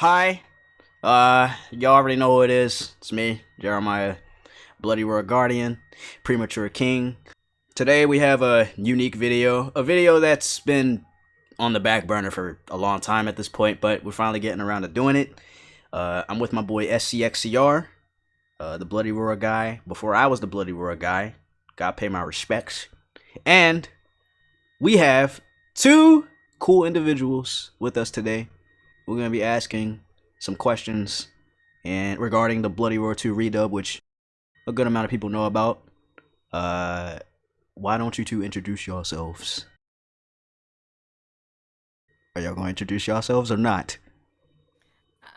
Hi. Uh, y'all already know who it is. It's me, Jeremiah, Bloody Roar Guardian, Premature King. Today we have a unique video, a video that's been on the back burner for a long time at this point, but we're finally getting around to doing it. Uh, I'm with my boy SCXCR, uh, the Bloody Roar guy. Before I was the Bloody Roar guy, gotta pay my respects. And we have two cool individuals with us today. We're gonna be asking some questions and regarding the Bloody Roar 2 redub, which a good amount of people know about. Uh, why don't you two introduce yourselves? Are y'all going to introduce yourselves or not?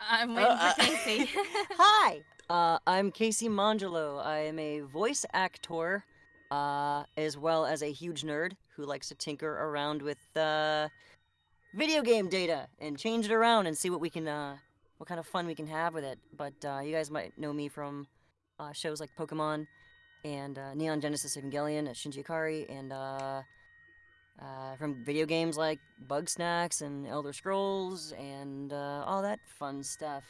I'm waiting Uh, for Casey. Hi, uh, I'm Casey Mongillo. I am a voice actor, uh, as well as a huge nerd who likes to tinker around with uh, video game data and change it around and see what we can, uh, what kind of fun we can have with it. But uh, you guys might know me from uh, shows like Pokemon and uh, Neon Genesis Evangelion at Shinji Ikari, and uh, uh, from video games like Bugsnax and Elder Scrolls and uh, all that fun stuff.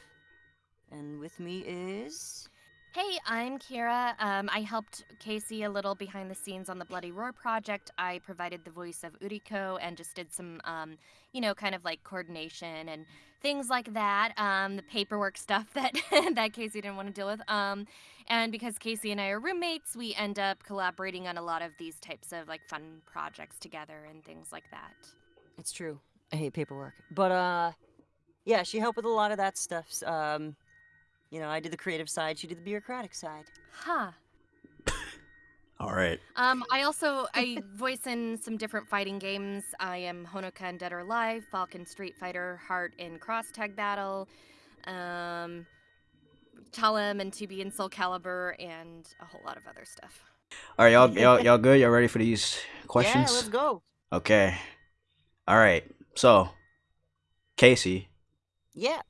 And with me is. Hey, I'm Kira. Um, I helped Casey a little behind the scenes on the Bloody Roar project. I provided the voice of Uriko and just did some, um, you know, kind of like coordination and things like that. Um, the paperwork stuff that that Casey didn't want to deal with. Um, and because Casey and I are roommates, we end up collaborating on a lot of these types of like fun projects together and things like that. It's true. I hate paperwork. But, uh. Yeah, she helped with a lot of that stuff. Um. You know, I did the creative side, she did the bureaucratic side. Huh. All right. Um, I also I voice in some different fighting games. I am Honoka in Dead or Alive, Falke in Street Fighter, Heart in Cross Tag Battle, um, Talim and 2B in Soul Calibur, and a whole lot of other stuff. All right, y'all, y'all, y'all good? Y'all ready for these questions? Yeah, let's go. Okay. All right. So, Casey, Yeah.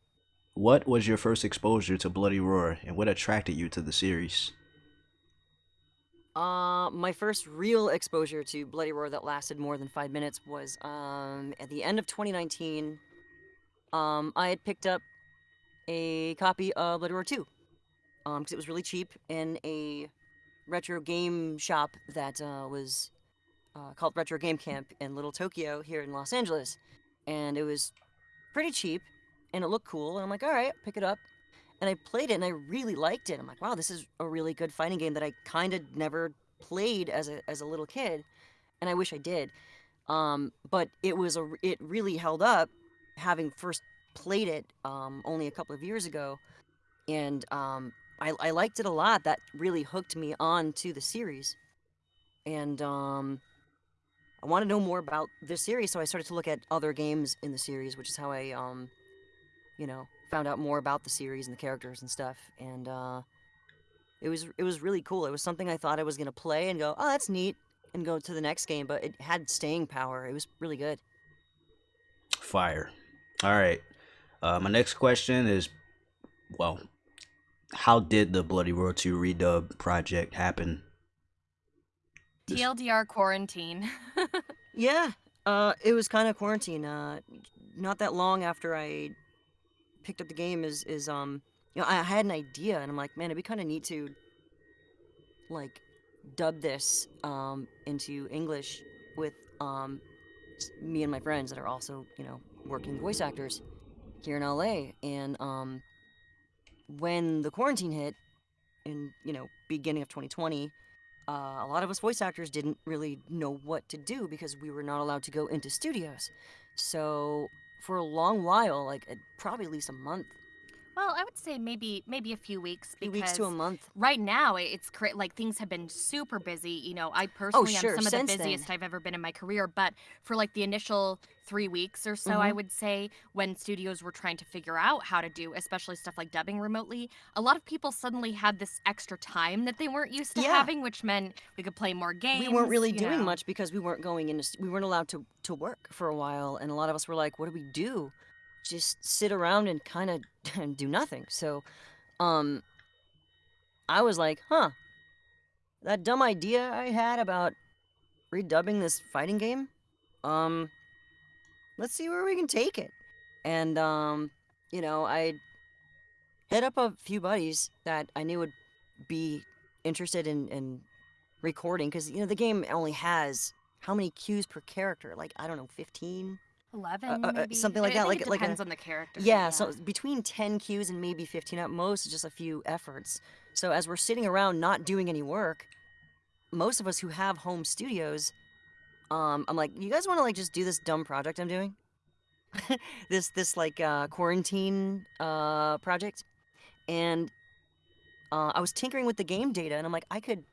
What was your first exposure to Bloody Roar, and what attracted you to the series? Uh, my first real exposure to Bloody Roar that lasted more than five minutes was um, at the end of 2019. Um, I had picked up a copy of Bloody Roar 2 um, because it was really cheap in a retro game shop that uh, was uh, called Retro Game Camp in Little Tokyo here in Los Angeles, and it was pretty cheap and it looked cool. And I'm like, all right, pick it up. And I played it and I really liked it. I'm like, wow, this is a really good fighting game that I kind of never played as a as a little kid, and I wish I did. Um, but it was a, it really held up, having first played it um, only a couple of years ago, and um, I, I liked it a lot. That really hooked me on to the series, and um, I want to know more about this series. So I started to look at other games in the series, which is how I um, you know, found out more about the series and the characters and stuff. And uh, it was it was really cool. It was something I thought I was gonna play and go, oh, that's neat, and go to the next game. But it had staying power. It was really good. Fire. All right. Uh, my next question is, well, how did the Bloody Roar 2 redub project happen? This- TLDR quarantine. Yeah, uh, it was kind of quarantine. Uh, not that long after I picked up the game is is um, you know, I had an idea and I'm like, man, it'd be kind of neat to like dub this um into English with um me and my friends that are also you know working voice actors here in LA. And um, when the quarantine hit in you know beginning of 2020 uh, a lot of us voice actors didn't really know what to do because we were not allowed to go into studios. So for a long while, like probably at least a month, well, I would say maybe maybe a few weeks a few because weeks to a month. right now it- it's cra- like things have been super busy you know i personally Oh, sure, am some of the since then. busiest i've ever been in my career but for like the initial three weeks or so i Mhm. would say when studios were trying to figure out how to do especially stuff like dubbing remotely a lot of people suddenly had this extra time that they weren't used to Yeah. having which meant we could play more games we weren't really you doing know. much because we weren't going into s- we weren't allowed to to work for a while and a lot of us were like what do we do just sit around and kind of do nothing so um i was like huh that dumb idea i had about redubbing this fighting game um let's see where we can take it and um you know, I hit up a few buddies that I knew would be interested in, in recording because you know the game only has how many cues per character? Like I don't know, fifteen. 11 uh, uh, maybe something like I that, think like- it like a- depends on the character Yeah, so between 10 cues and maybe 15 at most, just a few efforts. So as we're sitting around not doing any work, most of us who have home studios, um, I'm like, you guys want to like just do this dumb project I'm doing? this this like uh, quarantine uh, project, and uh, I was tinkering with the game data, and I'm like, I could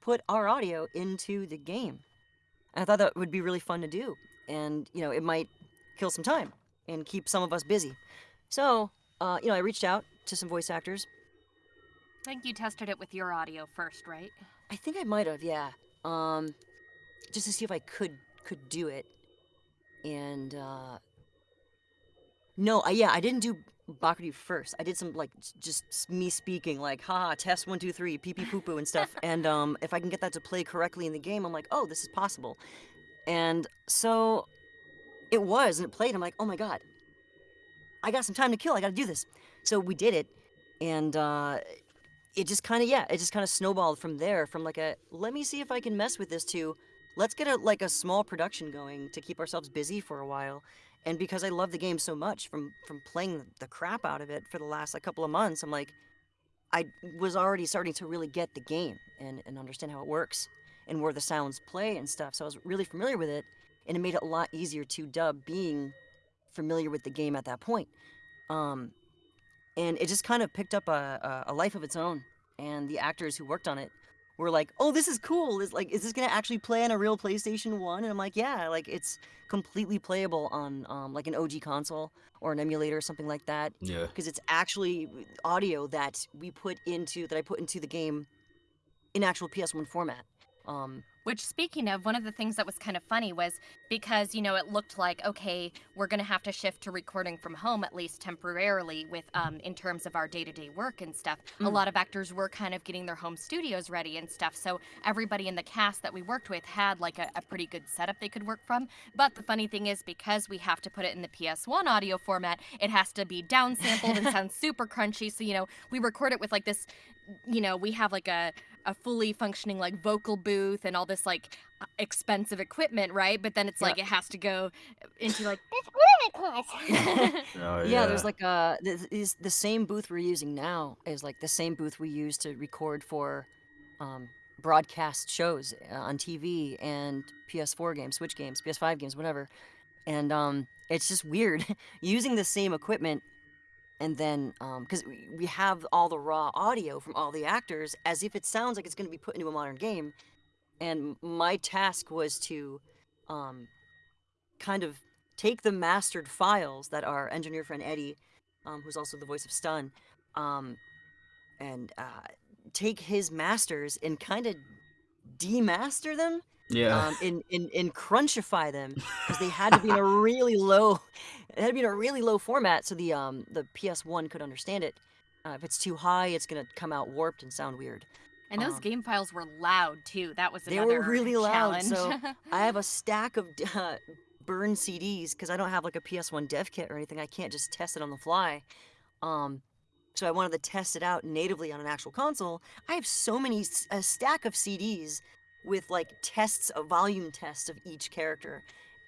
put our audio into the game. And I thought that would be really fun to do, and you know, it might kill some time and keep some of us busy. So, uh, you know, I reached out to some voice actors. I think you tested it with your audio first, right? I think I might have, yeah. Um, just to see if I could could do it. And uh, no, I, yeah, I didn't do Bakuryu first. I did some like just me speaking, like haha, test one two three, pee pee poo poo and stuff. and um, if I can get that to play correctly in the game, I'm like, oh, this is possible. And so it was, and it played. I'm like, oh my god, I got some time to kill. I got to do this. So we did it, and uh, it just kind of yeah, it just kind of snowballed from there. From like a let me see if I can mess with this to let's get a like a small production going to keep ourselves busy for a while. And because I love the game so much from from playing the crap out of it for the last like, couple of months, I'm like, I was already starting to really get the game and, and understand how it works and where the sounds play and stuff. So I was really familiar with it, and it made it a lot easier to dub being familiar with the game at that point. Um, and it just kind of picked up a, a, a life of its own. And the actors who worked on it were like, "Oh, this is cool. Is like, is this gonna actually play on a real PlayStation One?" And I'm like, "Yeah, like it's completely playable on um, like an OG console or an emulator or something like that, Yeah. because it's actually audio that we put into that I put into the game in actual PS1 format." Um, Which, speaking of, one of the things that was kind of funny was because, you know, it looked like, okay, we're going to have to shift to recording from home, at least temporarily, with um, in terms of our day to day work and stuff. A Mm. lot of actors were kind of getting their home studios ready and stuff. So everybody in the cast that we worked with had like a, a pretty good setup they could work from. But the funny thing is, because we have to put it in the PS1 audio format, it has to be downsampled and sound super crunchy. So, you know, we record it with like this, you know, we have like a, a fully functioning like vocal booth and all this like uh, expensive equipment, right? But then it's Yeah. like it has to go into like Oh, yeah. there's like a th- th- is the same booth we're using now is like the same booth we use to record for um, broadcast shows uh, on TV and PS4 games, Switch games, PS5 games, whatever. And um, it's just weird using the same equipment and then because we, we have all the raw audio from all the actors as if it sounds like it's going to be put into a modern game. And my task was to um, kind of take the mastered files that our engineer friend Eddie, um, who's also the voice of Stun, um, and uh, take his masters and kind of demaster them yeah. um, and, and, and crunchify them because they had to be in a really low, it had to be in a really low format so the um the PS1 could understand it. Uh, if it's too high, it's gonna come out warped and sound weird. and those Um, game files were loud too. That was They were another really loud, challenge. so I have a stack of uh, burned CDs because I don't have like a PS1 dev kit or anything. I can't just test it on the fly. Um, so I wanted to test it out natively on an actual console. I have so many a stack of CDs with like tests, a volume test of each character.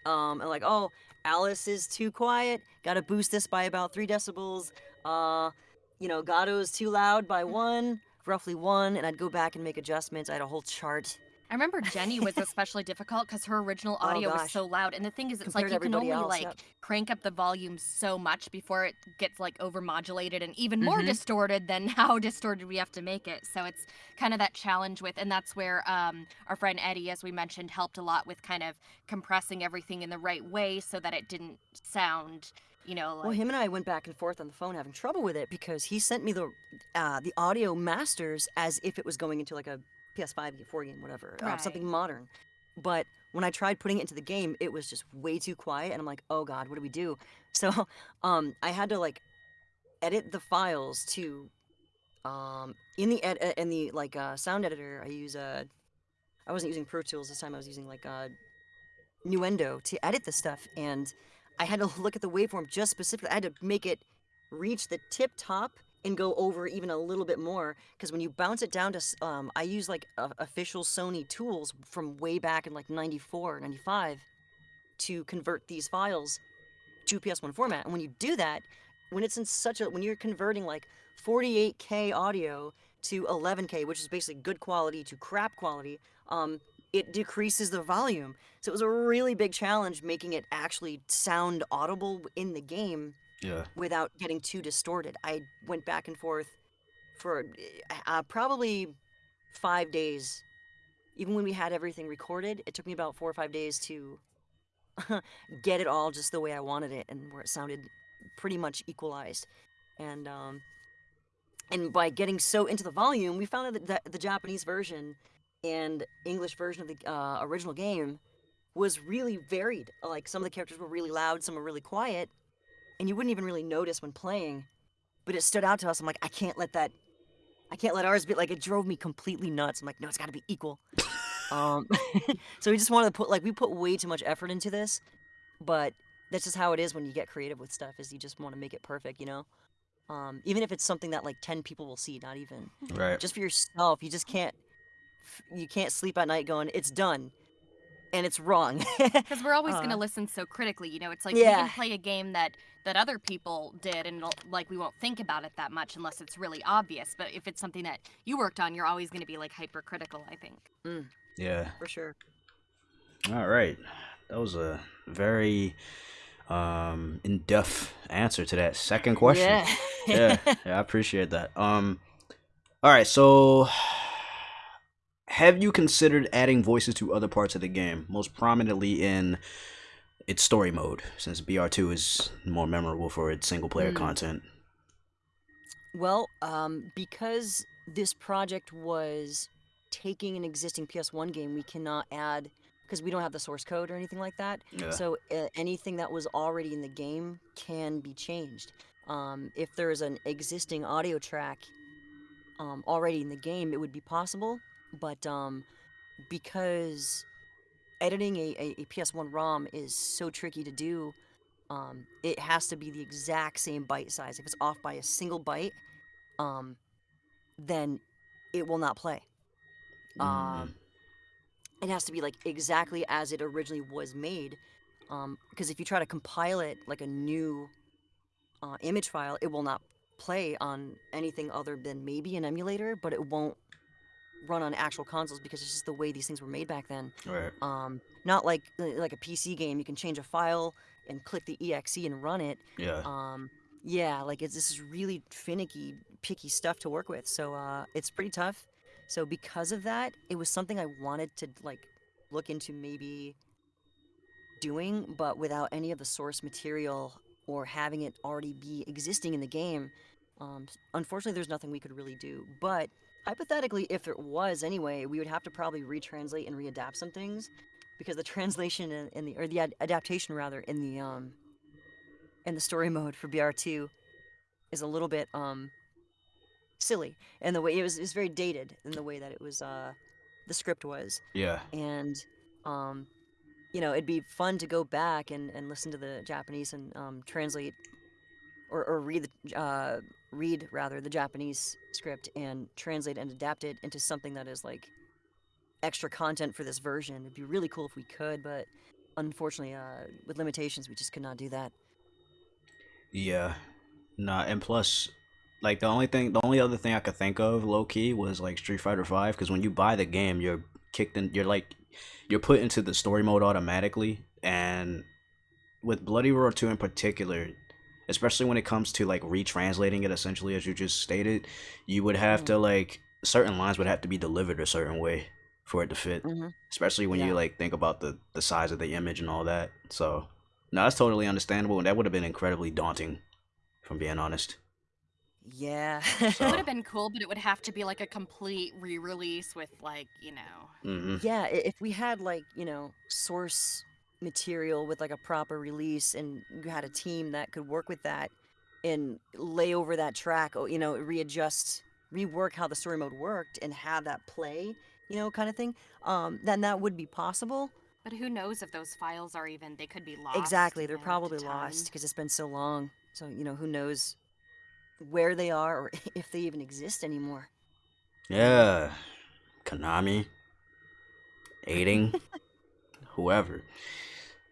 Um, and like, oh, Alice is too quiet. Got to boost this by about three decibels. Uh, you know, Gato's too loud by one, roughly one. And I'd go back and make adjustments. I had a whole chart. I remember Jenny was especially difficult because her original Oh, audio was so loud. And the thing is, it's Compared like you can only else, like yep. crank up the volume so much before it gets like overmodulated and even more Mhm. distorted than how distorted we have to make it. So it's kind of that challenge with, and that's where um, our friend Eddie, as we mentioned, helped a lot with kind of compressing everything in the right way so that it didn't sound, you know, like Well, him and I went back and forth on the phone having trouble with it because he sent me the uh, the audio masters as if it was going into like a PS5 game, 4 game, whatever, uh, something modern. But when I tried putting it into the game, it was just way too quiet, and I'm like, oh god, what do we do? So, um, I had to like edit the files to, um, in the ed- uh, in the like uh, sound editor, I use uh, I wasn't using Pro Tools this time. I was using like uh, Nuendo to edit the stuff, and I had to look at the waveform just specifically. I had to make it reach the tip top and go over even a little bit more because when you bounce it down to um, i use like uh, official sony tools from way back in like 94 95 to convert these files to ps1 format. And when you do that when it's in such a when you're converting like 48k audio to 11k which is basically good quality to crap quality um it decreases the volume. So it was a really big challenge making it actually sound audible in the game Yeah. without getting too distorted. I went back and forth for uh, probably five days. Even when we had everything recorded, it took me about four or five days to get it all just the way I wanted it and where it sounded pretty much equalized. And um, and by getting so into the volume, we found out that the, the Japanese version and English version of the uh, original game was really varied. Like some of the characters were really loud, some were really quiet, and you wouldn't even really notice when playing. But it stood out to us. I'm like, I can't let that. I can't let ours be like. It drove me completely nuts. I'm like, no, it's got to be equal. um, so we just wanted to put like we put way too much effort into this, but that's just how it is when you get creative with stuff. Is you just want to make it perfect, you know. Um, even if it's something that like ten people will see, not even Right. just for yourself. You just can't. You can't sleep at night going, it's done, and it's wrong. Because we're always going to Uh, listen so critically, you know. It's like we can play a game that that other people did, and it'll- like we won't think about it that much unless it's really obvious. But if it's something that you worked on, you're always going to be like hypercritical. I think. Yeah. for sure. All right. That was a very um in-depth answer to that second question. Yeah. yeah, yeah, I appreciate that. Um, all right, so have you considered adding voices to other parts of the game, most prominently in its story mode, since BR2 is more memorable for its single-player Hmm. content? Well, um, because this project was taking an existing PS1 game, we cannot add because we don't have the source code or anything like that. Yeah. So uh, anything that was already in the game can be changed. Um, if there's an existing audio track um, already in the game, it would be possible. But um, because editing a, a, a PS1 ROM is so tricky to do, um, it has to be the exact same byte size. If it's off by a single byte, um, then it will not play. Mm, Um, it has to be like exactly as it originally was made. Because if you try to compile it like a new uh, image file, it will not play on anything other than maybe an emulator, but it won't run on actual consoles because it's just the way these things were made back then. right. Um, not like like a PC game, you can change a file and click the exe and run it. Yeah. Um, yeah, like it's this is really finicky, picky stuff to work with. So uh, it's pretty tough. So because of that, it was something I wanted to like look into maybe doing, but without any of the source material or having it already be existing in the game. Um, unfortunately, there's nothing we could really do. But hypothetically, if it was anyway, we would have to probably retranslate and readapt some things because the translation in, in the or the ad- adaptation rather in the um in the story mode for BR2 is a little bit um silly and the way it was is very dated in the way that it was uh the script was Yeah. and um you know it'd be fun to go back and, and listen to the Japanese and um, translate or, or read the uh, read rather the Japanese script and translate and adapt it into something that is like extra content for this version. It'd be really cool if we could, but unfortunately, uh, with limitations, we just could not do that. Yeah. Nah, and plus, like the only thing, the only other thing I could think of, low key, was like Street Fighter Five. Because when you buy the game, you're kicked in. You're like, you're put into the story mode automatically. And with Bloody Roar Two in particular, especially when it comes to like retranslating it, essentially as you just stated, you would have Mhm. to like certain lines would have to be delivered a certain way for it to fit. Mm-hmm. Especially when you like think about the the size of the image and all that. So, no, that's totally understandable, and that would have been incredibly daunting, from being honest. Yeah. It would have been cool, but it would have to be like a complete re-release with like you know. hmm yeah, if we had like, you know, source material with like a proper release and you had a team that could work with that and lay over that track, or, you know, readjust, rework how the story mode worked and have that play, you know, kind of thing, um, then that would be possible. But who knows if those files are even? They could be lost. exactly. They're probably time. lost because it's been so long. So, you know, who knows where they are or if they even exist anymore. Yeah, Konami, Eighting, whoever.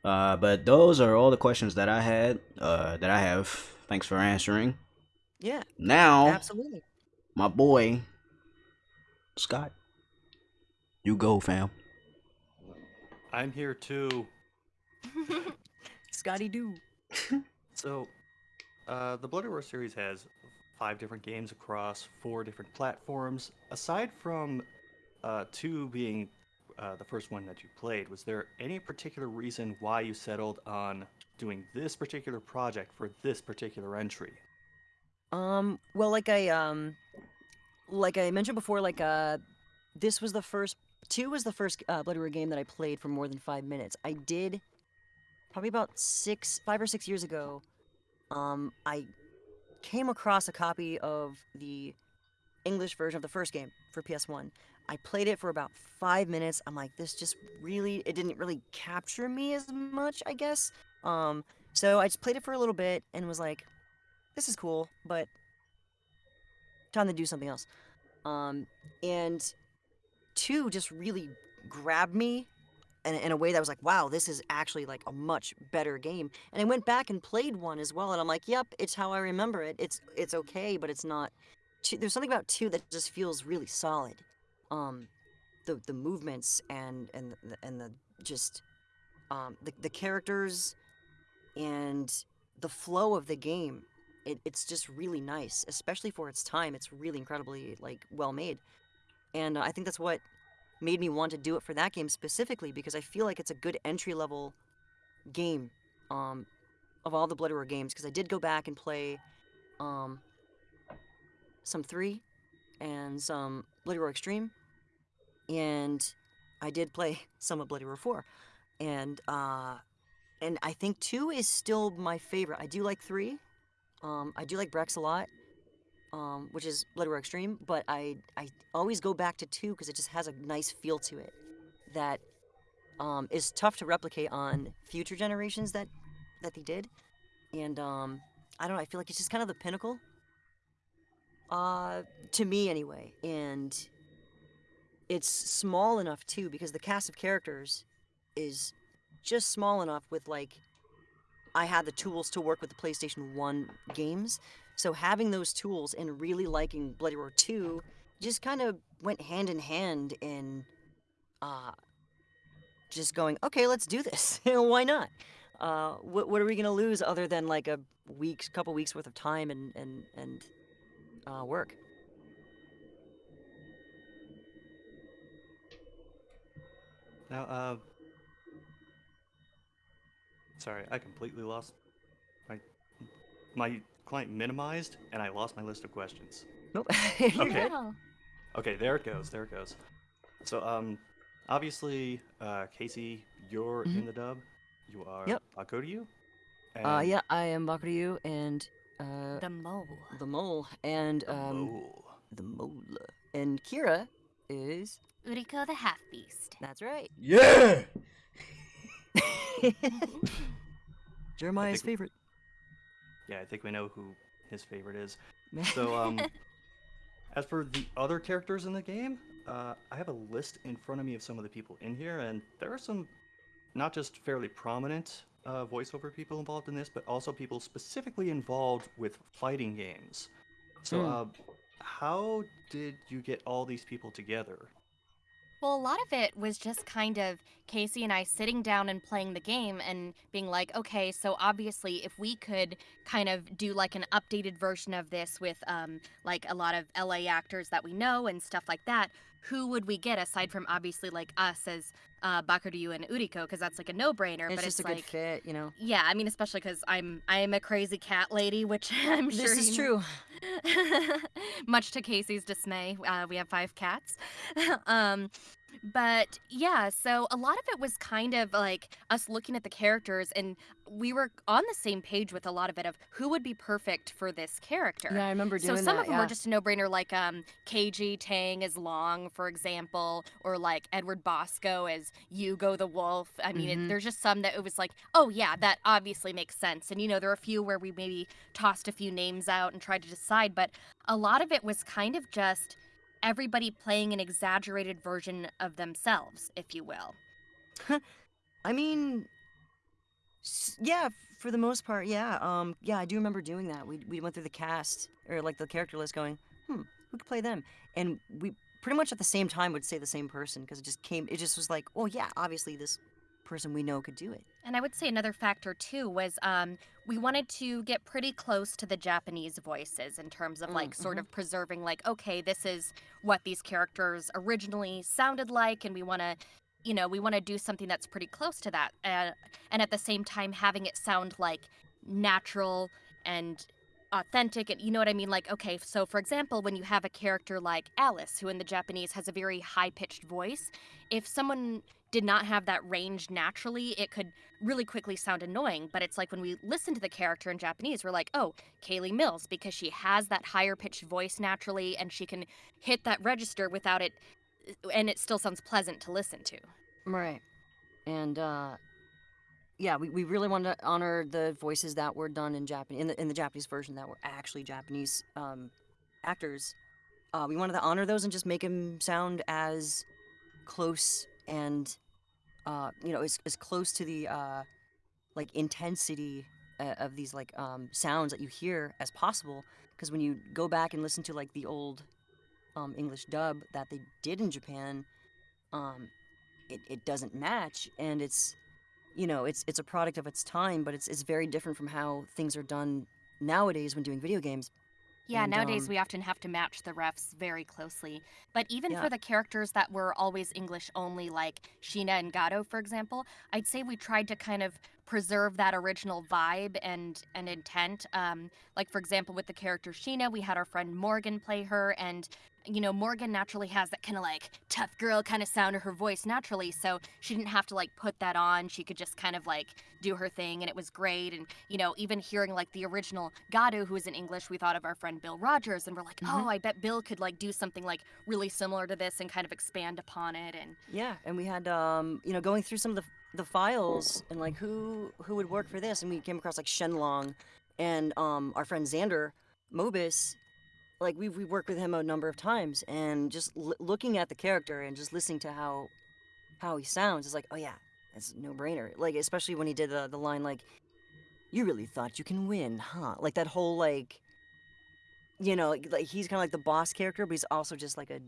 Uh, but those are all the questions that I had. Uh, that I have. Thanks for answering. Yeah, Now, absolutely. my boy, Scott, you go, fam. I'm here too. Scotty do. So, uh, the Bloody Roar series has five different games across four different platforms. Aside from uh, two being uh, the first one that you played, was there any particular reason why you settled on doing this particular project for this particular entry? Um, well, like I um, like I mentioned before, like uh, this was the first. Two was the first uh, Bloody Roar game that I played for more than five minutes. I did probably about six, five or six years ago. Um, I came across a copy of the English version of the first game for PS1. I played it for about five minutes. I'm like, this just really, it didn't really capture me as much, I guess. Um, so I just played it for a little bit and was like, this is cool, but time to do something else. Um, and two just really grabbed me in, in a way that was like, wow, this is actually like a much better game. And I went back and played one as well, and I'm like, yep, it's how I remember it. It's it's okay, but it's not. Two, there's something about two that just feels really solid. Um, the the movements and and the, and the just um the the characters and the flow of the game it, it's just really nice especially for its time it's really incredibly like well made and uh, i think that's what made me want to do it for that game specifically because i feel like it's a good entry level game um, of all the bloody roar games because i did go back and play um, some 3 and some bloody roar extreme. And i did play some of bloody roar 4 and uh, and i think 2 is still my favorite. I do like 3 um, I do like Brex a lot, um, which is Bloody Roar Extreme, but I, I always go back to 2 because it just has a nice feel to it that um, is tough to replicate on future generations that, that they did. And um, I don't know, I feel like it's just kind of the pinnacle, uh, to me anyway. And it's small enough too because the cast of characters is just small enough with like I had the tools to work with the PlayStation 1 games. So having those tools and really liking Bloody Roar 2 just kind of went hand in hand in uh, just going, okay, let's do this. Why not? Uh, what, what are we going to lose other than like a week's, couple weeks worth of time and, and, and uh, work? Now, uh, sorry, I completely lost my my client minimized, and I lost my list of questions. Nope. Okay. Wow. Okay, there it goes. There it goes. So, um, obviously, uh, Casey, you're Mhm. in the dub. You are Yep. Bakuryu. Uh, yeah, I am Bakuryu and uh, The mole. the mole and the um, mole. the mole. And Kira is. Uriko the half beast. That's right. Yeah. Jeremiah's think- favorite. Yeah, I think we know who his favorite is. So, um, as for the other characters in the game, uh, I have a list in front of me of some of the people in here, and there are some not just fairly prominent uh, voiceover people involved in this, but also people specifically involved with fighting games. So, Hmm. uh, how did you get all these people together? Well, a lot of it was just kind of Casey and I sitting down and playing the game and being like, okay, so obviously, if we could kind of do like an updated version of this with um, like a lot of LA actors that we know and stuff like that, who would we get aside from obviously like us as uh, Bakuryu and Uriko? Because that's like a no brainer. it's but just it's a good like, fit, you know. yeah, I mean, especially because I'm I am a crazy cat lady, which I'm sure this is true. Much to Casey's dismay, uh, we have five cats. um, But yeah, so a lot of it was kind of like us looking at the characters, and we were on the same page with a lot of it of who would be perfect for this character. Yeah, I remember doing that. So some that. of them yeah. were just a no-brainer, like um, Kaiji Tang as Long, for example, or like Edward Bosco as Yugo the Wolf. I mean, Mhm. it, there's just some that it was like, oh yeah, that obviously makes sense. And you know, there are a few where we maybe tossed a few names out and tried to decide, but a lot of it was kind of just everybody playing an exaggerated version of themselves, if you will. I mean, yeah, for the most part, yeah. Um, yeah, I do remember doing that. We we went through the cast or like the character list, going, hmm, who could play them? And we pretty much at the same time would say the same person because it just came. It just was like, oh yeah, obviously this person we know could do it. And I would say another factor too was um, we wanted to get pretty close to the Japanese voices in terms of like sort mhm. of preserving like okay this is what these characters originally sounded like and we want to you know we want to do something that's pretty close to that uh, and at the same time having it sound like natural and authentic and you know what I mean like okay so for example when you have a character like Alice who in the Japanese has a very high pitched voice if someone did not have that range naturally it could really quickly sound annoying but it's like when we listen to the character in Japanese we're like oh Kayli Mills because she has that higher pitched voice naturally and she can hit that register without it and it still sounds pleasant to listen to Right. And uh yeah, we, we really wanted to honor the voices that were done in Japan in the in the Japanese version that were actually Japanese um actors. Uh we wanted to honor those and just make them sound as close and uh you know, as as close to the uh like intensity uh, of these like um sounds that you hear as possible because when you go back and listen to like the old um English dub that they did in Japan um it, it doesn't match and it's you know it's it's a product of its time but it's it's very different from how things are done nowadays when doing video games Yeah, And, nowadays um, we often have to match the refs very closely. But even Yeah. for the characters that were always English only, like Sheena and Gato, for example, I'd say we tried to kind of preserve that original vibe and and intent. Um, like for example, with the character Sheena, we had our friend Morgan play her, and you know Morgan naturally has that kind of like tough girl kind of sound to her voice naturally, so she didn't have to like put that on. She could just kind of like do her thing, and it was great. And you know, even hearing like the original Gato, who was in English, we thought of our friend Bill Rogers, and we're like, Mhm. oh, I bet Bill could like do something like really similar to this and kind of expand upon it. And yeah and we had um you know going through some of the the files and like who who would work for this and we came across like shenlong and um our friend xander mobus like we we worked with him a number of times and just looking at the character and just listening to how how he sounds is like oh yeah that's no brainer like especially when he did the, the line like you really thought you can win huh? Like that whole like you know like, like he's kind of like the boss character but he's also just like a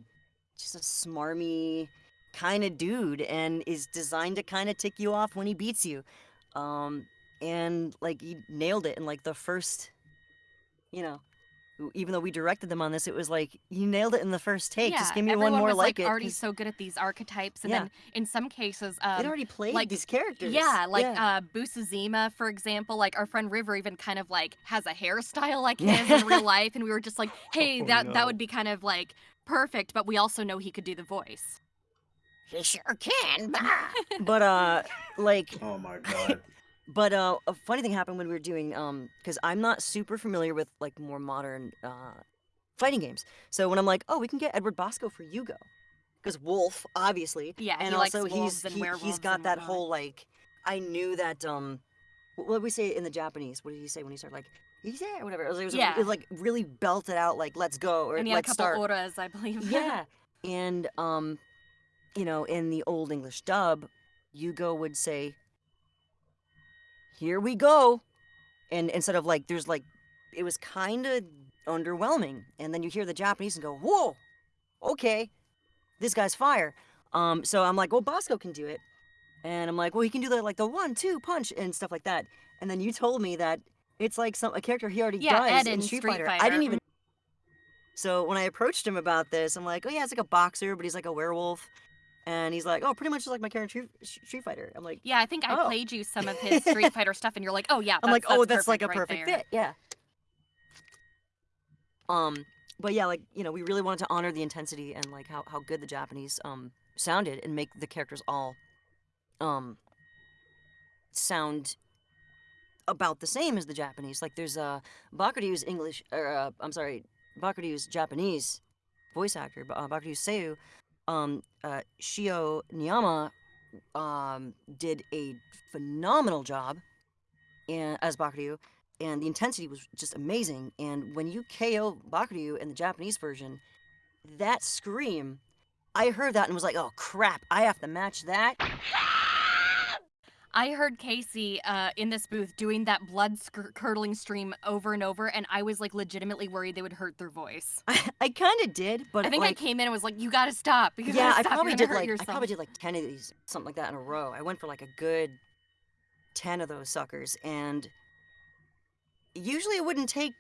just a smarmy kind of dude and is designed to kind of tick you off when he beats you um and like he nailed it in like the first you know even though we directed them on this it was like you nailed it in the first take just give me one everyone more was, like, like it already 'cause so good at these archetypes, and Yeah. then in some cases, they'd um, already played like- these characters Yeah, like yeah. uh Busuzima, for example, like our friend River even kind of like has a hairstyle like his in real life, and we were just like, hey, Oh, that that would be kind of like perfect, but we also know he could do the voice. He sure can but uh like Oh my god. But uh, a funny thing happened when we were doing um because I'm not super familiar with like more modern uh fighting games. So when I'm like, oh, we can get Edward Bosco for Yugo, because Wolf, obviously, Yeah, and he also wolves he's and he, he's got and that whole like I knew that um wh- what did we say in the Japanese? What did he say when he started like he's there or whatever? It was, it was, Yeah. it was like really belted out like let's go or and he had a let's couple start. auras, I believe. Yeah. And um, you know, in the old English dub, Yugo would say, "Here we go," and instead of like, there's like, it was kind of underwhelming. And then you hear the Japanese and go, "Whoa, okay, this guy's fire." Um, so I'm like, "Well, Bosco can do it," and I'm like, "Well, he can do the like the one, two punch and stuff like that." And then you told me that it's like some a character he already Yeah, does in in Street, Street Fighter. I didn't even. So when I approached him about this, I'm like, "Oh yeah, it's like a boxer, but he's like a werewolf," and he's like, "Oh, pretty much just like my character Street- Street Fighter." I'm like, Yeah, I think I Oh. played you some of his Street Fighter stuff, and you're like, oh yeah, I'm like, that's- "Oh, that's like a right perfect there." fit." Yeah. Um, but yeah, like you know, we really wanted to honor the intensity and like how how good the Japanese um sounded and make the characters all um sound about the same as the Japanese. Like there's a uh Bakuryu's English or uh, I'm sorry, Bakuryu's Japanese voice actor, uh, Bakuryu Seiyu, um uh Shio Niyama um did a phenomenal job as Bakuryu and the intensity was just amazing and when you KO Bakuryu in the Japanese version, that scream I heard that and was like, "Oh crap, I have to match that." I heard Casey uh, in this booth doing that blood curdling stream over and over, and I was like legitimately worried they would hurt their voice. I, I kind of did, but I think like, I came in and was like, "You gotta stop!" You yeah, gotta I probably did hurt like yourself. I probably did like ten of these, something like that in a row. I went for like a good ten of those suckers, and usually it wouldn't take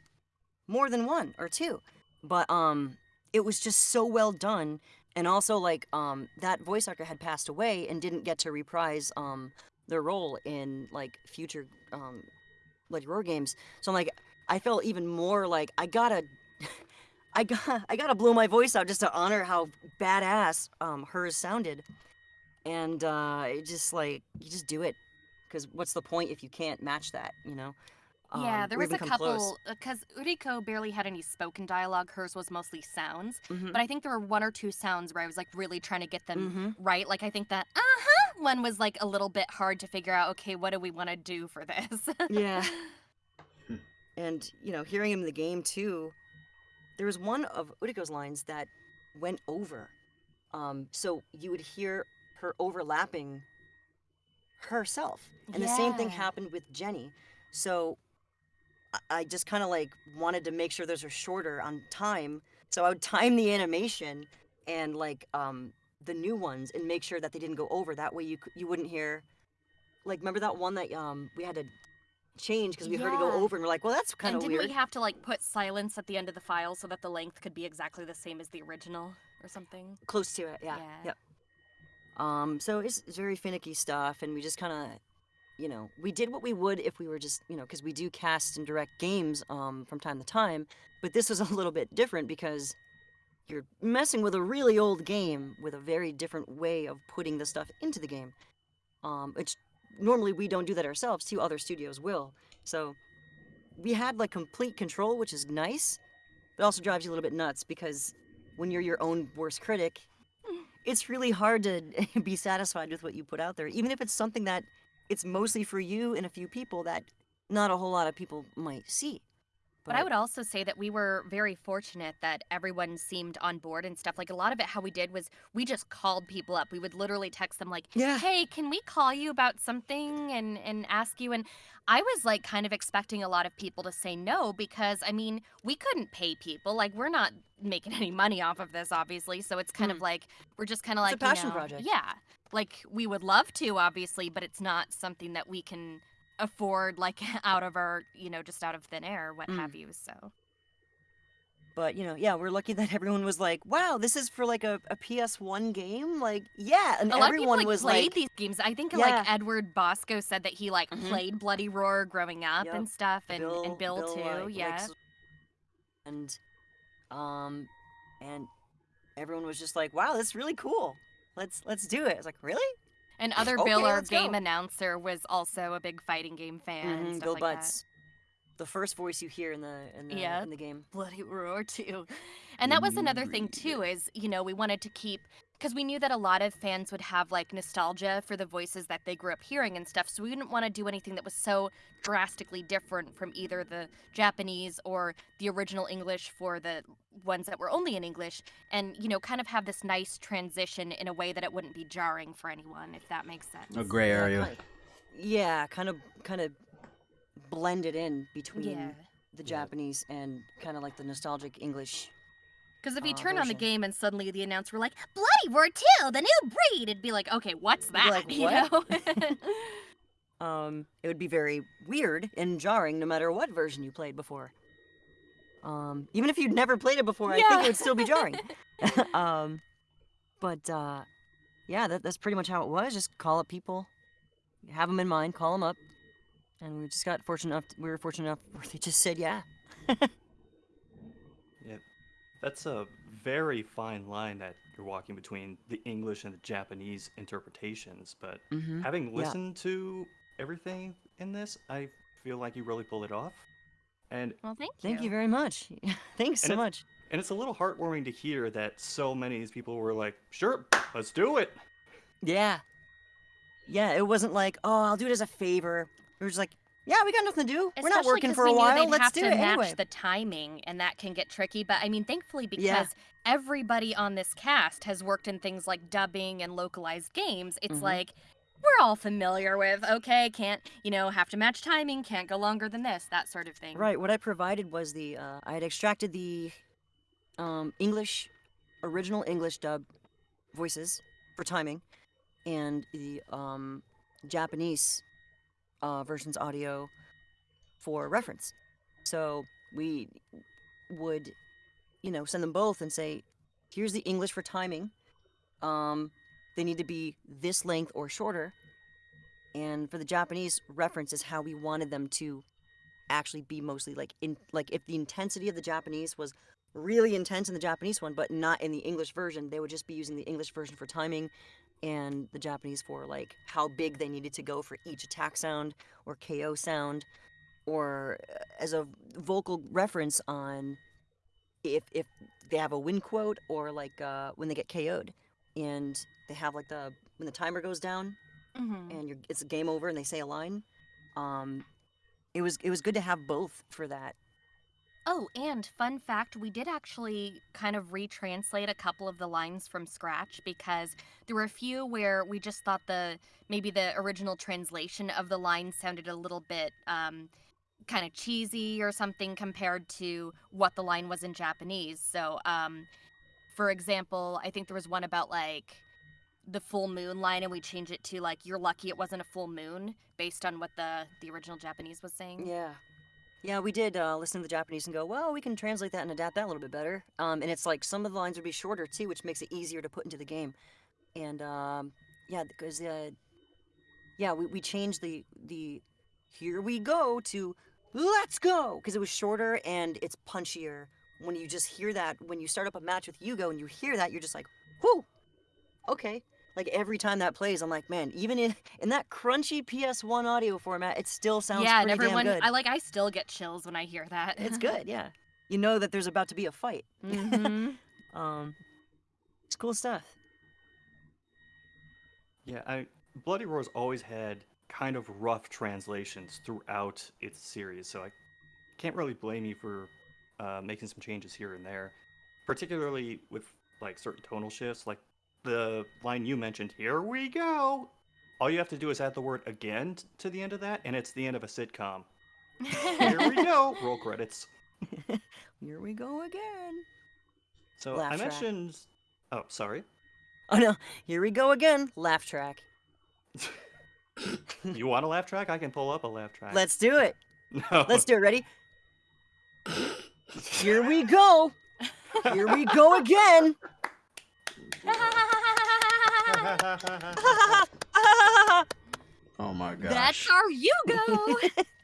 more than one or two, but um, it was just so well done, and also like um, that voice actor had passed away and didn't get to reprise um their role in like future um Roar games. So I'm like, I felt even more like I gotta. I got I gotta blow my voice out just to honor how badass um hers sounded, and uh, it just like you just do it, because what's the point if you can't match that, you know? Yeah, Um, there was a even come close. couple because Uriko barely had any spoken dialogue. Hers was mostly sounds, Mhm. but I think there were one or two sounds where I was like really trying to get them Mhm. right. Like I think that uh huh one was like a little bit hard to figure out. Okay, what do we want to do for this? Yeah. and you know, hearing him in the game too, there was one of Uriko's lines that went over. Um, so you would hear her overlapping herself, and the same thing happened with Jenny. So I- just kind of like wanted to make sure those are shorter on time. So I would time the animation and like um the new ones and make sure that they didn't go over. That way you you wouldn't hear like remember that one that um we had to change because we heard it go over and we're like, well that's kind of didn't weird. we have to like put silence at the end of the file so that the length could be exactly the same as the original or something? Close to it, yeah. Yeah. Yep. Um, so it's, it's very finicky stuff, and we just kind of, you know, we did what we would if we were just, you know, because we do cast and direct games um, from time to time, but this was a little bit different because you're messing with a really old game with a very different way of putting the stuff into the game. Um, which normally we don't do that ourselves, too, other studios will. So we had like complete control, which is nice, but also drives you a little bit nuts because when you're your own worst critic, it's really hard to be satisfied with what you put out there, even if it's something that it's mostly for you and a few people that not a whole lot of people might see. But I would also say that we were very fortunate that everyone seemed on board and stuff. Like a lot of it, how we did was we just called people up. We would literally text them like, Yeah. "Hey, can we call you about something and and ask you?" And I was like kind of expecting a lot of people to say no because I mean we couldn't pay people. Like we're not making any money off of this, obviously. So it's kind of hmm. like we're just kind of It's a like you passion know, project. Yeah, like we would love to, obviously, but it's not something that we can afford like out of our you know just out of thin air, what Mm. have you. So. But you know, yeah, we're lucky that everyone was like, "Wow, this is for like a, a PS1 game." Like, yeah, and of people everyone like, was played like, these games. I think Yeah. like Edward Bosco said that he like Mhm. played Bloody Roar growing up Yep. and stuff, and Bill, and Bill, too. like- yeah. and um, and everyone was just like, "Wow, that's really cool. Let's let's do it." I was like, "Really?" and other okay, Bill, our game go. announcer, was also a big fighting game fan. and Mhm, stuff Bill like that. Butts, the first voice you hear in the in the Yeah. in the game. Bloody Roar too. And that was another thing too is, you know, we wanted to keep because we knew that a lot of fans would have like nostalgia for the voices that they grew up hearing and stuff. So we didn't want to do anything that was so drastically different from either the Japanese or the original English for the ones that were only in English and, you know, kind of have this nice transition in a way that it wouldn't be jarring for anyone, if that makes sense. A gray Yeah, area. kind of- yeah, kind of kind of blended in between Yeah. the Yeah. Japanese and kind of like the nostalgic English. Because if you uh, turn on the game and suddenly the announcer were like, Bloody 2, the new breed, it'd be like, okay, what's that? like, you know? Um, it would be very weird and jarring no matter what version you played before. Um, even if you'd never played it before, I think it would still be jarring. um, but uh, yeah, that, that's pretty much how it was. Just call up people, have them in mind, call them up, and we just got fortunate enough. we were fortunate enough where they just said yeah. Yeah, that's a very fine line that you're walking between the English and the Japanese interpretations. But Mm-hmm. having Yeah. listened to everything in this, I feel like you really pulled it off. And Well, thank you. Thank you very much. Thanks And so it's- much. and it's a little heartwarming to hear that so many of these people were like, "Sure, let's do it." Yeah. Yeah, it wasn't like, oh, I'll do it as a favor. It was like, yeah, we got nothing to do. We're not Especially working for a while. Let's have do to it match anyway. the timing, and that can get tricky. But I mean, thankfully, because Yeah. everybody on this cast has worked in things like dubbing and localized games, it's Mhm. like we're all familiar with. Okay, can't you know have to match timing, can't go longer than this, that sort of thing. Right. What I provided was the uh, I had extracted the um, English original English dub voices for timing, and the um, Japanese uh, versions audio for reference. So we would, you know, send them both and say, "Here's the English for timing. Um, they need to be this length or shorter." And for the Japanese reference is how we wanted them to actually be mostly like in like if the intensity of the Japanese was really intense in the Japanese one, but not in the English version, they would just be using the English version for timing and the Japanese for like how big they needed to go for each attack sound or KO sound or uh, as a vocal reference on if if they have a win quote or like uh, when they get KO'd and they have like the when the timer goes down Mhm. and you're, it's a game over and they say a line um it was it was good to have both for that Oh, and fun fact, we did actually kind of retranslate a couple of the lines from scratch because there were a few where we just thought the maybe the original translation of the line sounded a little bit um, kind of cheesy or something compared to what the line was in Japanese. So, um, for example, I think there was one about like the full moon line, and we changed it to like "You're lucky it wasn't a full moon" based on what the the original Japanese was saying. yeah yeah we did uh, listen to the japanese and go well we can translate that and adapt that a little bit better. Um, and it's like some of the lines would be shorter too which makes it easier to put into the game. And um, yeah because uh, yeah we, we changed the the here we go to let's go! Because it was shorter and it's punchier. When you just hear that when you start up a match with Yugo and you hear that you're just like whoo okay like every time that plays i'm like man even in in that crunchy ps1 audio format it still sounds yeah, and pretty everyone, damn good. I like, I still get chills when I hear that. it's good yeah. You know that there's about to be a fight. Mhm. um it's cool stuff. Yeah, I Bloody Roar's always had kind of rough translations throughout its series, so I can't really blame you for uh, making some changes here and there, particularly with like certain tonal shifts, like the line you mentioned. Here we go. All you have to do is add the word again t- to the end of that, and it's the end of a sitcom. Here we go. Roll credits. here we go again So Laugh I track. mentioned. Oh, sorry. oh no here we go again laugh track You want a laugh track? I can pull up a laugh track. let's do it No. let's do it ready here we go here we go again Oh my god. That's our Yugo.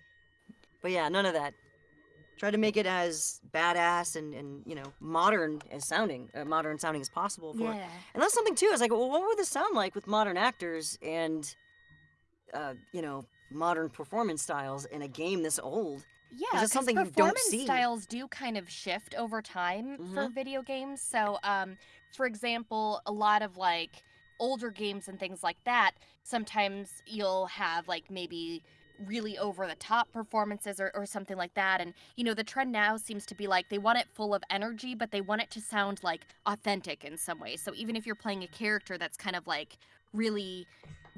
But yeah, none of that. Try to make it as badass and, and you know modern as sounding, uh, modern sounding as possible. For it. yeah. And that's something too. Is like, well, what would this sound like with modern actors and, uh, you know, modern performance styles in a game this old? Yeah, that's 'cause something you don't performance see. styles do kind of shift over time for Mhm. video games. So, um, for example, a lot of like older games and things like that, sometimes you'll have like maybe really over the top performances or, or something like that. And, you know, the trend now seems to be like they want it full of energy, but they want it to sound like authentic in some way. So, even if you're playing a character that's kind of like really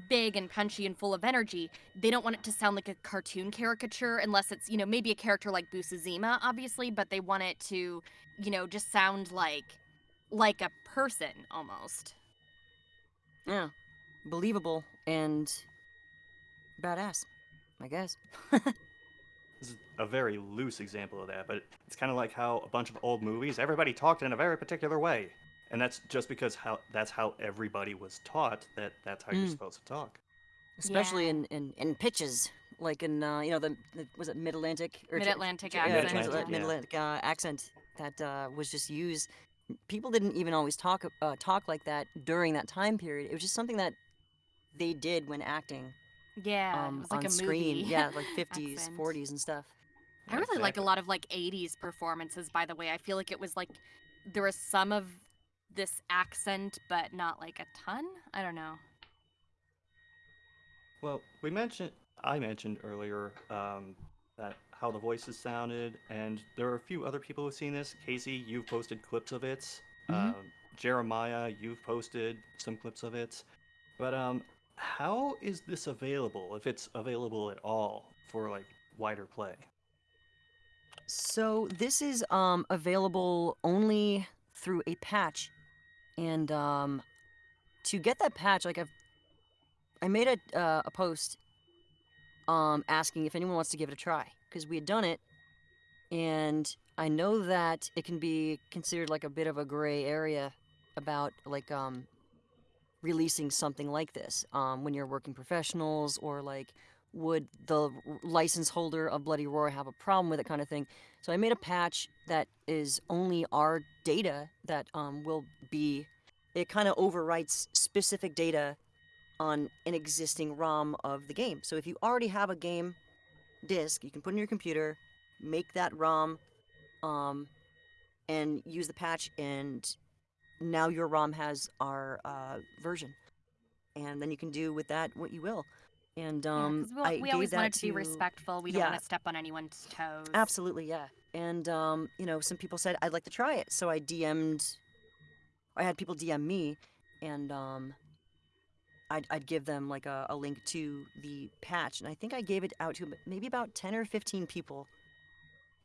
big and punchy and full of energy, they don't want it to sound like a cartoon caricature unless it's, you know, maybe a character like Busuzima, obviously, but they want it to, you know, just sound like like a person almost. Yeah, believable and badass, I guess. This is a very loose example of that, but it's kind of like how a bunch of old movies, everybody talked in a very particular way. And that's just because how that's how everybody was taught that that's how you're Mm. supposed to talk. Especially Yeah. in, in, in pitches, like in uh, you know the, the was it Mid Atlantic Mid-Atlantic yeah, accent, trans- yeah. Mid Atlantic uh, accent that uh, was just used people didn't even always talk uh, talk like that during that time period. It was just something that they did when acting Yeah, um, it was like on a screen. movie. Yeah, like 50s, 40s, and stuff. I really like a lot of like 80s performances, by the way. I feel like it was like there was some of this accent, but not like a ton. I don't know. Well, we mentioned, I mentioned earlier um, that how the voices sounded, and there are a few other people who've seen this. Casey, you've posted clips of it. Mhm. Um, Jeremiah, you've posted some clips of it. But um, how is this available, if it's available at all, for like wider play? So this is um, available only through a patch, and um, to get that patch, like I've, I made a uh, a post, um, asking if anyone wants to give it a try because we had done it, and I know that it can be considered like a bit of a gray area about like um, releasing something like this um, when you're working professionals or like would the license holder of Bloody Roar have a problem with it kind of thing. So I made a patch that is only our data that um, will be. It kind of overwrites specific data on an existing ROM of the game. So if you already have a game disk, you can put in your computer, make that ROM, um, and use the patch, and now your ROM has our uh, version, and then you can do with that what you will. And um, yeah, we, we always wanted to be respectful. We don't yeah. want to step on anyone's toes. Absolutely, yeah. And um, you know, some people said I'd like to try it, so I DM'd. I had people DM me, and um, I'd, I'd give them like a, a link to the patch, and I think I gave it out to maybe about ten or fifteen people,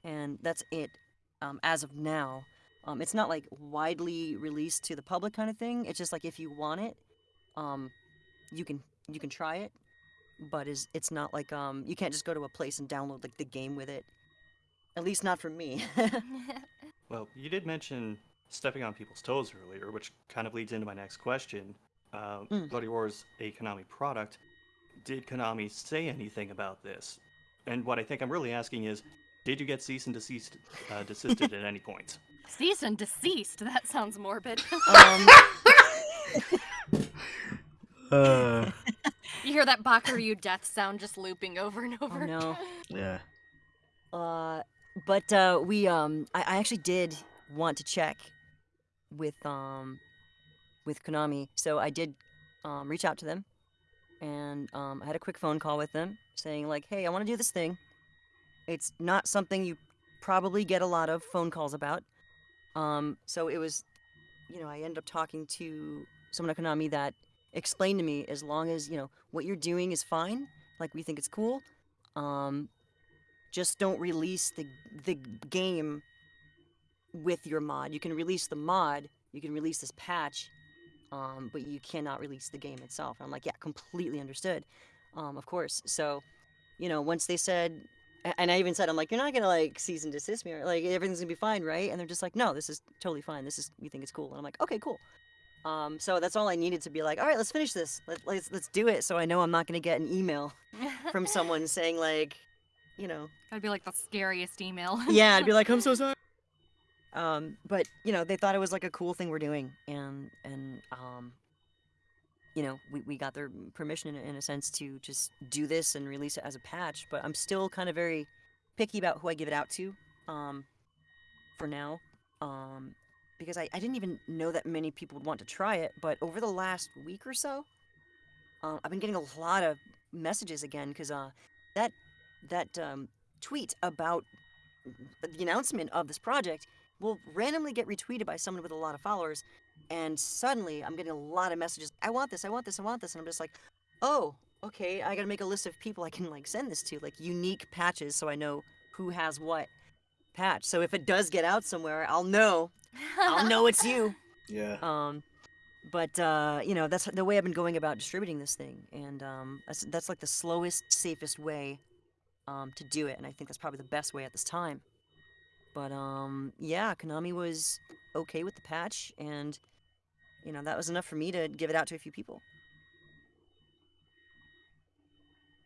and that's it um, as of now. Um, it's not like widely released to the public kind of thing. It's just like if you want it, um, you can you can try it, but is it's not like um you can't just go to a place and download like the game with it. At least not for me. Well, you did mention stepping on people's toes earlier, which kind of leads into my next question. Uh, Mm. Bloody Roar is a Konami product. Did Konami say anything about this? And what I think I'm really asking is, did you get cease and desist, uh, desisted at any point? Cease and deceased. That sounds morbid. um, Uh, you hear that Bakuryu death sound just looping over and over. oh over. no. yeah. Uh, but uh, we um, I, I actually did want to check with um, with Konami, so I did um, reach out to them, and um, I had a quick phone call with them, saying like, "Hey, I want to do this thing. It's not something you probably get a lot of phone calls about. Um, so it was, you know, I ended up talking to someone at Konami that explained to me as long as you know what you're doing is fine, like we think it's cool. Um, just don't release the the game with your mod. You can release the mod, you can release this patch, um, but you cannot release the game itself. I'm like, yeah, completely understood. Um, of course. So, you know, once they said, and I even said, I'm like, you're not gonna like cease and desist me, or like everything's gonna be fine, right? And they're just like, no, this is totally fine. This is we think it's cool. And I'm like, okay, cool. Um, so that's all I needed to be like, all right, let's finish this. Let, let's let's do it. So I know I'm not gonna get an email from someone saying like, you know, That'd be like the scariest email. yeah, I'd be like, I'm so sorry. Um, but you know, they thought it was like a cool thing we're doing, and and um, you know, we, we got their permission in, a- in a sense to just do this and release it as a patch. But I'm still kind of very picky about who I give it out to, um, for now, um, because I, I didn't even know that many people would want to try it. But over the last week or so, uh, I've been getting a lot of messages again because uh, that that um, tweet about the announcement of this project will randomly get retweeted by someone with a lot of followers and suddenly i'm getting a lot of messages i want this i want this i want this and i'm just like oh okay i gotta make a list of people i can like send this to like unique patches so i know who has what patch. So if it does get out somewhere i'll know. I'll know it's you. Yeah. um but uh you know that's the way i've been going about distributing this thing and um that's that's like the slowest safest way um to do it and i think that's probably the best way at this time but um yeah konami was okay with the patch and you know that was enough for me to give it out to a few people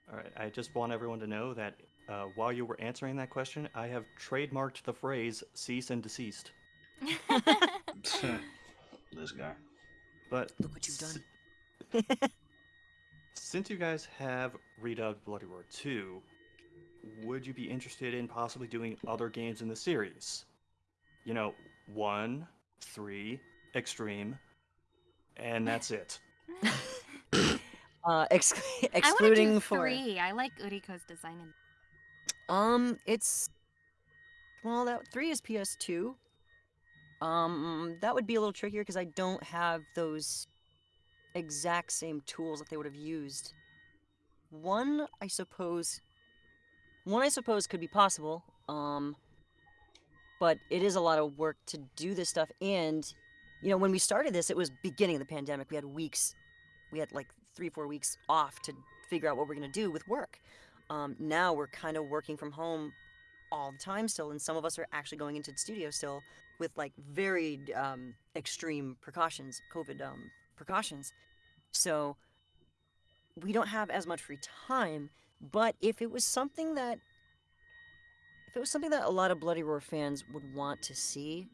All right, I just want everyone to know that uh, while you were answering that question, I have trademarked the phrase cease and desist. this guy. But Look what you've s- done. Since you guys have redubbed Bloody Roar 2, would you be interested in possibly doing other games in the series? You know, 1, 3, Extreme, and that's it. Uh, ex- I want to do for three. I like Uriko's design. In- um, it's well, that three is PS2. Um, that would be a little trickier because I don't have those exact same tools that they would have used. One, I suppose. One, I suppose, could be possible. Um, but it is a lot of work to do this stuff. And, you know, when we started this, it was beginning of the pandemic. We had weeks, we had like three, four weeks off to figure out what we're gonna do with work. Um, now we're kind of working from home all the time still, and some of us are actually going into the studio still with like very um, extreme precautions, COVID um, precautions. So we don't have as much free time. But if it was something that, if it was something that a lot of Bloody Roar fans would want to see,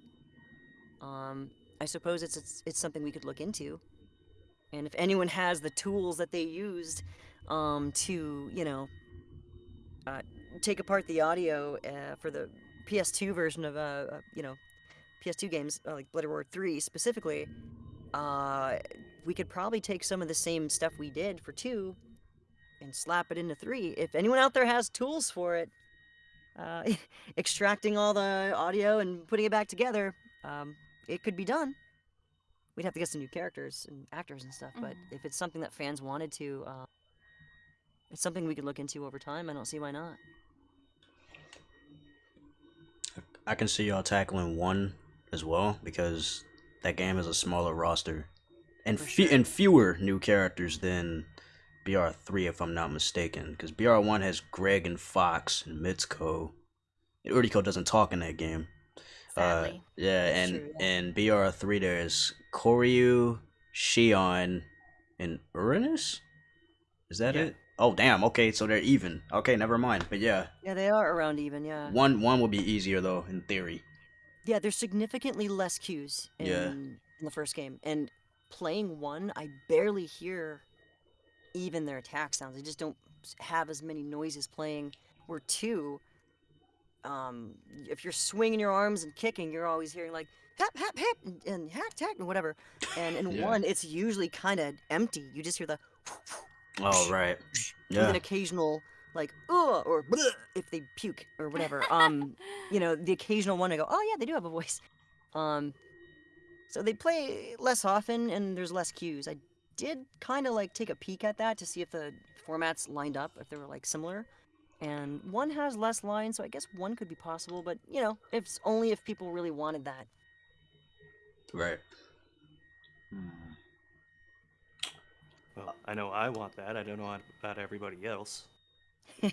um, I suppose it's, it's it's something we could look into. And if anyone has the tools that they used um, to, you know, uh, take apart the audio uh, for the PS2 version of, uh, uh, you know, PS2 games, uh, like Bloody Roar 3 specifically, uh, we could probably take some of the same stuff we did for 2 and slap it into 3. If anyone out there has tools for it, uh, extracting all the audio and putting it back together, um, it could be done. We'd have to get some new characters and actors and stuff, but Mhm. if it's something that fans wanted to, uh, it's something we could look into over time. I don't see why not. I can see y'all tackling one as well because that game is a smaller roster and For fe- and fewer new characters than BR3 if I'm not mistaken because BR1 has Greg and Fox and Mitsuko. Uriko doesn't talk in that game. Uh, Sadly. yeah, and true, and BR3 there's Koryu, Xion, and Uranus. Is that Yeah. it? Oh damn. Okay, so they're even. Okay, never mind. But yeah, Yeah, they are around even. Yeah. one one will be easier though in theory. Yeah, there's significantly less cues in, Yeah. in the first game. And playing one, I barely hear even their attack sounds. They just don't have as many noises playing. Where two, um, if you're swinging your arms and kicking, you're always hearing like hap hap hap and, and hack tack and whatever. And in Yeah. one, it's usually kind of empty. You just hear the Oh right. with Yeah. an occasional like ugh or if they puke or whatever. Um, you know, the occasional one I go, oh yeah, they do have a voice. Um, so they play less often and there's less cues. I did kind of like take a peek at that to see if the formats lined up, if they were like similar. And one has less lines, so I guess one could be possible. But you know, if it's only if people really wanted that. Right. Well, I know I want that. I don't know about everybody else.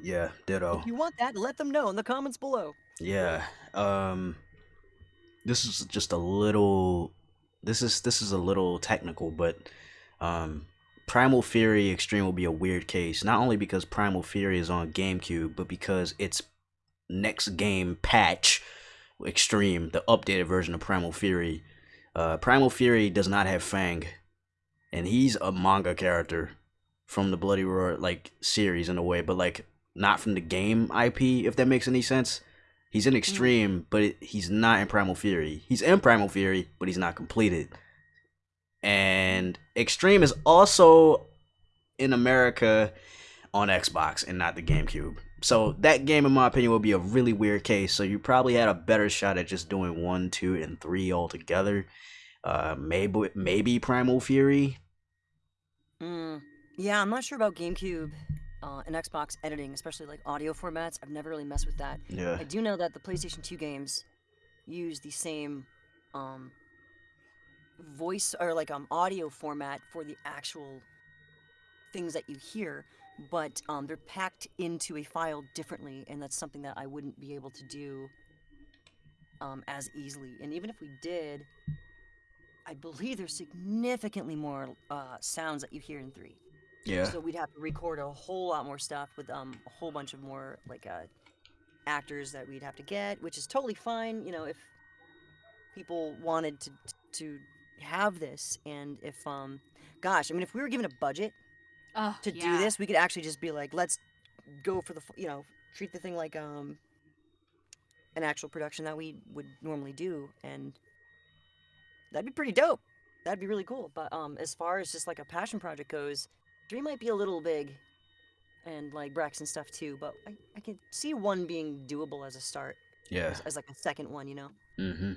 Yeah. Ditto. If you want that, let them know in the comments below. Yeah. Um this is just a little this is this is a little technical, but um Primal Fury Extreme will be a weird case, not only because Primal Fury is on GameCube, but because its next game patch Extreme, the updated version of Primal Fury, uh Primal Fury does not have Fang. And he's a manga character from the Bloody Roar like series in a way, but like not from the game IP, if that makes any sense. He's in Extreme, but it, he's not in Primal Fury. He's in Primal Fury, but he's not completed. And Extreme is also in America on Xbox and not the GameCube. So that game, in my opinion, would be a really weird case. So you probably had a better shot at just doing one, two, and three all together. Uh, maybe maybe Primal Fury. Mm, yeah, I'm not sure about GameCube uh, and Xbox editing, especially like audio formats. I've never really messed with that. Yeah. I do know that the PlayStation 2 games use the same um, voice or like um audio format for the actual things that you hear, but um, they're packed into a file differently, and that's something that I wouldn't be able to do um, as easily. And even if we did, I believe there's significantly more uh, sounds that you hear in three. Yeah. So we'd have to record a whole lot more stuff with um a whole bunch of more like uh actors that we'd have to get, which is totally fine. You know, if people wanted to to have this, and if um, gosh, I mean, if we were given a budget Oh, to do this, we could actually just be like, let's go for the you know treat the thing like um an actual production that we would normally do, and that'd be pretty dope. That'd be really cool. But um, as far as just like a passion project goes, Dream might be a little big, and like Brex and stuff too. But I I could see one being doable as a start, Yeah. as, as like a second one, you know. Mm-hmm.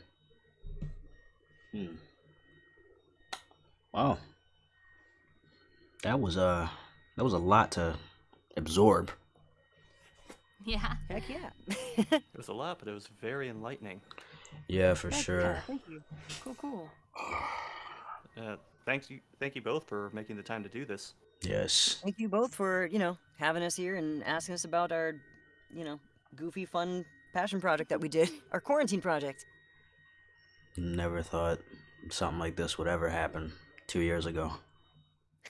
Hmm. Wow. That was uh that was a lot to absorb. Yeah. Heck yeah. It was a lot, but it was very enlightening. Yeah, for Heck sure. yeah, Thank you. Cool, cool. Uh, thanks you, thank you both for making the time to do this. Yes. Thank you both for you know having us here and asking us about our, you know, goofy fun passion project that we did, our quarantine project. Never thought something like this would ever happen two years ago.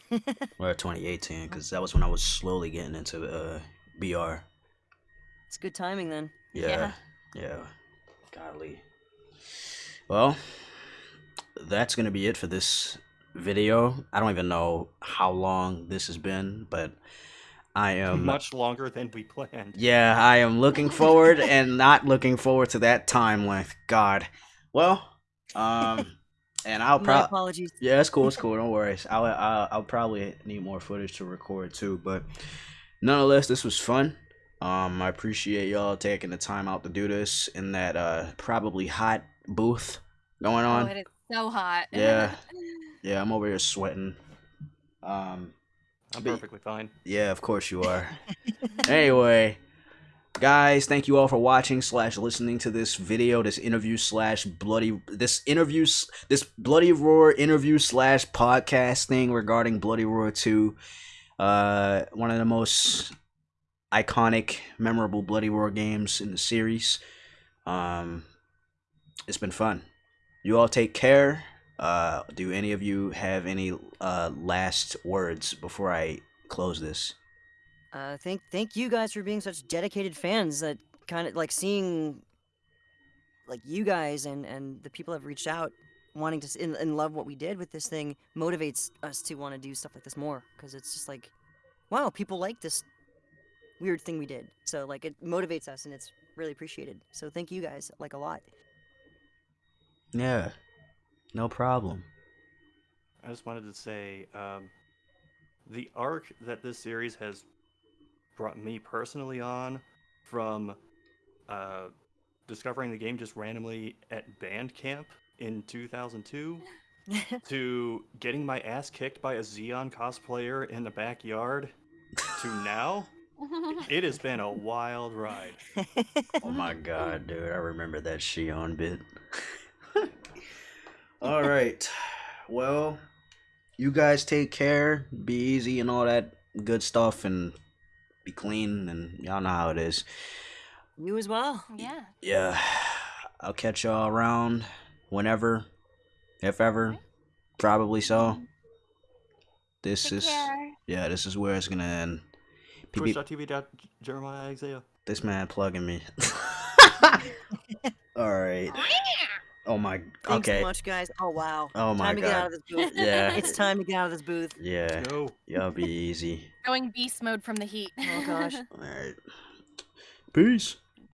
or 2018, because that was when I was slowly getting into uh, BR. It's good timing then. Yeah. Yeah. Golly. Well, that's going to be it for this video. I don't even know how long this has been, but I am. Much longer than we planned. Yeah, I am looking forward and not looking forward to that time length. God. Well, um, and I'll probably. apologies. Yeah, it's cool. It's cool. Don't worry. I'll, I'll I'll probably need more footage to record too, but nonetheless, this was fun. Um, I appreciate y'all taking the time out to do this in that uh probably hot booth going Oh, on. it is so hot. Yeah. yeah, I'm over here sweating. Um, I'm perfectly fine. yeah, of course you are. anyway, guys, thank you all for watching slash listening to this video, this interview slash bloody this interview s- this bloody roar interview slash podcast thing regarding Bloody Roar Two. Uh, one of the most iconic, memorable Bloody Roar games in the series. Um, it's been fun. You all take care. Uh, do any of you have any uh last words before I close this? Uh, thank thank you guys for being such dedicated fans. That kind of like seeing, like you guys and and the people that have reached out, wanting to and, and love what we did with this thing motivates us to want to do stuff like this more. Because it's just like, wow, people like this weird thing we did. So like it motivates us and it's really appreciated. So thank you guys like a lot. Yeah, no problem. I just wanted to say um, the arc that this series has brought me personally on from uh, discovering the game just randomly at Bandcamp in 2002 to getting my ass kicked by a Xion cosplayer in the backyard to now, it has been a wild ride. Oh my god, dude, I remember that Xion bit. all right, well, you guys take care, be easy, and all that good stuff, and be clean, and y'all know how it is. you as well. yeah. Yeah, I'll catch y'all around whenever, if ever, probably so. This Take is care. yeah, this is where it's gonna end. Peep, peep. Twitch.tv. Jeremiah Isaiah. This man plugging me. All right. Oh my. Thanks Okay. so much, guys. Oh wow. Oh my time to get out god. of this booth. Yeah. It's time to get out of this booth. Yeah. Go. Y'all be easy. Going beast mode from the heat. Oh gosh. All right. Peace.